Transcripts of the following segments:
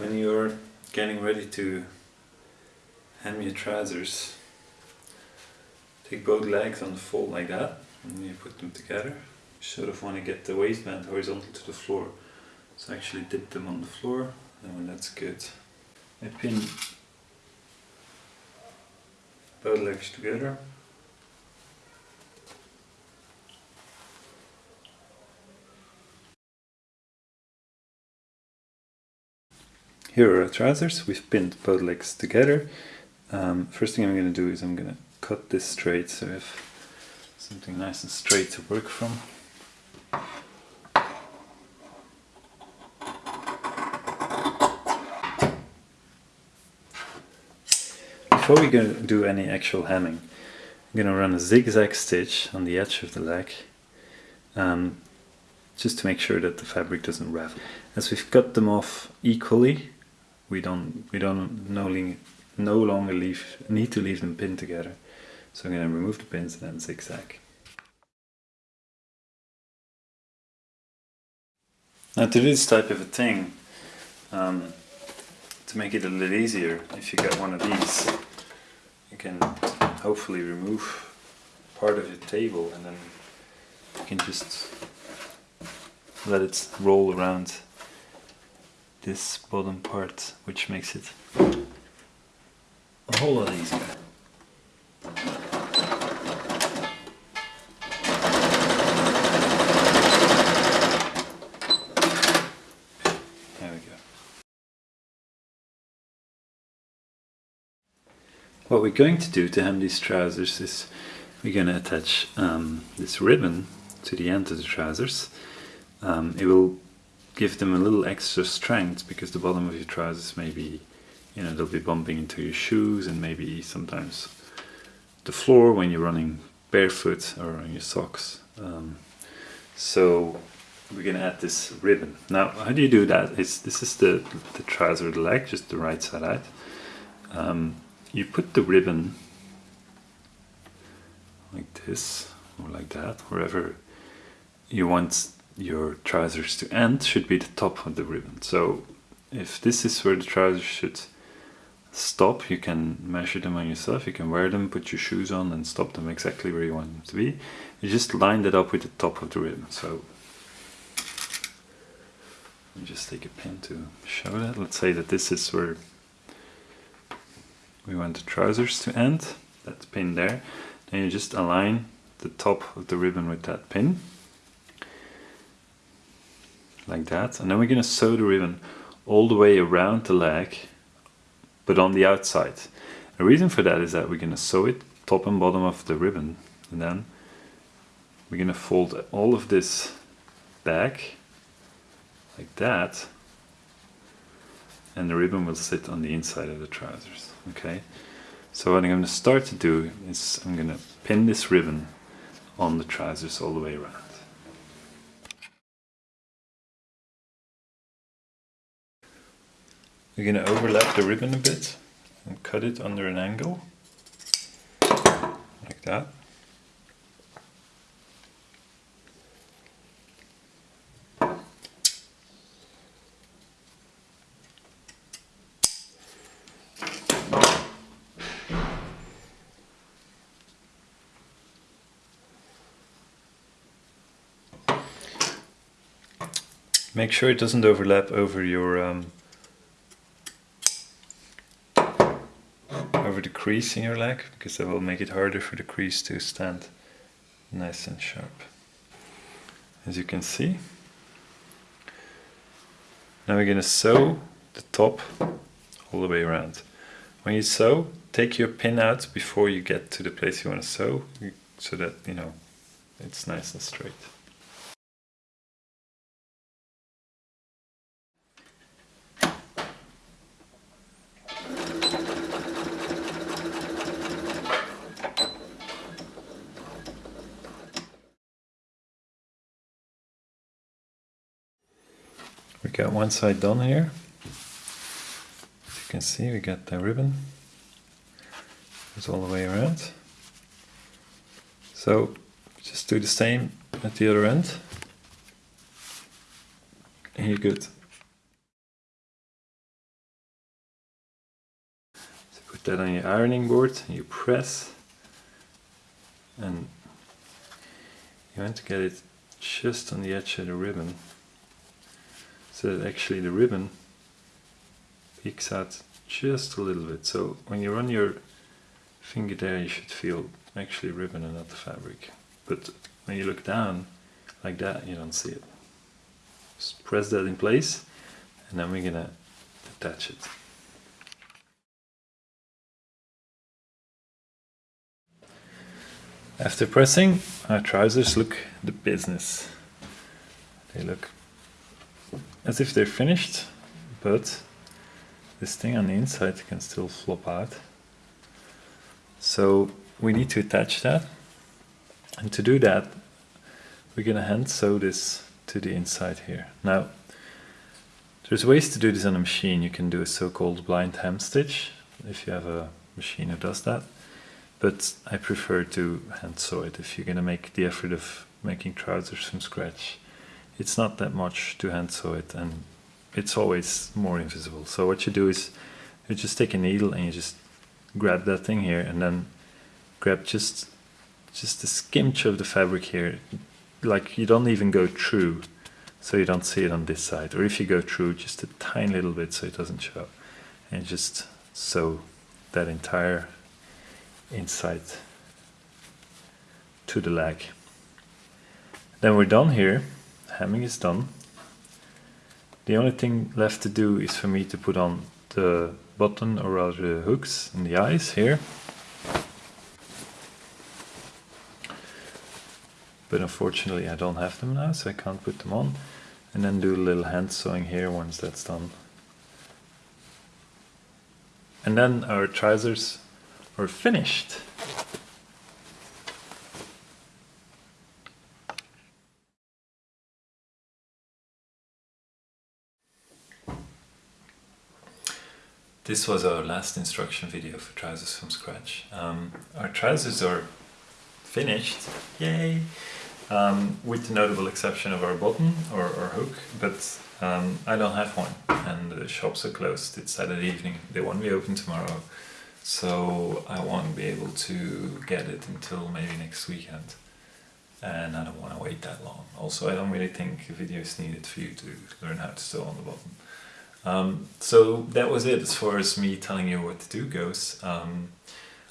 when you're getting ready to hem your trousers, take both legs on the fold like that and you put them together. You sort of want to get the waistband horizontal to the floor. So actually dip them on the floor and when that's good, I pin both legs together. Here are our trousers, we've pinned both legs together. Um, first thing I'm going to do is I'm going to cut this straight so I have something nice and straight to work from. Before we go do any actual hemming, I'm going to run a zigzag stitch on the edge of the leg um, just to make sure that the fabric doesn't ravel. As we've cut them off equally, we don't we don't no, no longer leave need to leave them pinned together. So I'm going to remove the pins and then zigzag. Now to do this type of a thing, um, to make it a little easier, if you get one of these, you can hopefully remove part of your table and then you can just let it roll around this bottom part, which makes it a whole lot easier. There we go. What we're going to do to hem these trousers is we're going to attach um, this ribbon to the end of the trousers. Um, it will give them a little extra strength because the bottom of your trousers may be, you know, they'll be bumping into your shoes and maybe sometimes the floor when you're running barefoot or on your socks. Um, so we're to add this ribbon. Now, how do you do that? It's, this is the, the trouser leg, just the right side out. Um, you put the ribbon like this or like that, wherever you want your trousers to end should be the top of the ribbon. So if this is where the trousers should stop, you can measure them on yourself, you can wear them, put your shoes on and stop them exactly where you want them to be. You just line that up with the top of the ribbon. So just take a pin to show that. Let's say that this is where we want the trousers to end, that pin there. Then you just align the top of the ribbon with that pin like that. And then we're going to sew the ribbon all the way around the leg but on the outside. The reason for that is that we're going to sew it top and bottom of the ribbon and then we're going to fold all of this back like that and the ribbon will sit on the inside of the trousers okay? So what I'm going to start to do is I'm going to pin this ribbon on the trousers all the way around We're going to overlap the ribbon a bit and cut it under an angle, like that. Make sure it doesn't overlap over your um, over the crease in your leg because that will make it harder for the crease to stand nice and sharp. As you can see. Now we're going to sew the top all the way around. When you sew, take your pin out before you get to the place you want to sew so that, you know, it's nice and straight. We got one side done here. As you can see, we got the ribbon. Goes all the way around. So just do the same at the other end. And you're good. so put that on your ironing board, and you press and you want to get it just on the edge of the ribbon so that actually the ribbon peeks out just a little bit. So when you run your finger there you should feel actually ribbon and not the fabric. But when you look down like that you don't see it. Just press that in place and then we're gonna attach it. After pressing, our trousers look the business. They look as if they're finished, but this thing on the inside can still flop out. So we need to attach that. And to do that, we're gonna hand sew this to the inside here. Now, there's ways to do this on a machine. You can do a so-called blind hem stitch, if you have a machine that does that but I prefer to hand sew it if you're gonna make the effort of making trousers from scratch. It's not that much to hand sew it and it's always more invisible. So what you do is you just take a needle and you just grab that thing here and then grab just just a skimch of the fabric here like you don't even go through so you don't see it on this side or if you go through just a tiny little bit so it doesn't show and just sew that entire inside to the leg. Then we're done here, hemming is done. The only thing left to do is for me to put on the button or rather the hooks in the eyes here. But unfortunately I don't have them now so I can't put them on. And then do a little hand sewing here once that's done. And then our trousers are finished. This was our last instruction video for trousers from scratch. Um, our trousers are finished, yay! Um, with the notable exception of our button or, or hook, but um, I don't have one and the shops are closed. It's Saturday evening, they won't be open tomorrow so I won't be able to get it until maybe next weekend and I don't want to wait that long. Also I don't really think a video is needed for you to learn how to sew on the button. Um, so that was it as far as me telling you what to do goes. Um,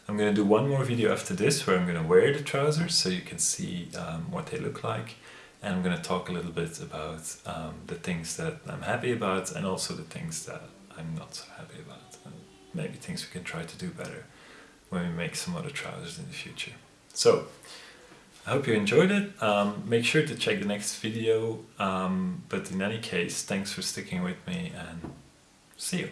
I'm going to do one more video after this where I'm going to wear the trousers so you can see um, what they look like and I'm going to talk a little bit about um, the things that I'm happy about and also the things that I'm not so happy about and maybe things we can try to do better when we make some other trousers in the future. So, I hope you enjoyed it. Um, make sure to check the next video, um, but in any case, thanks for sticking with me and see you.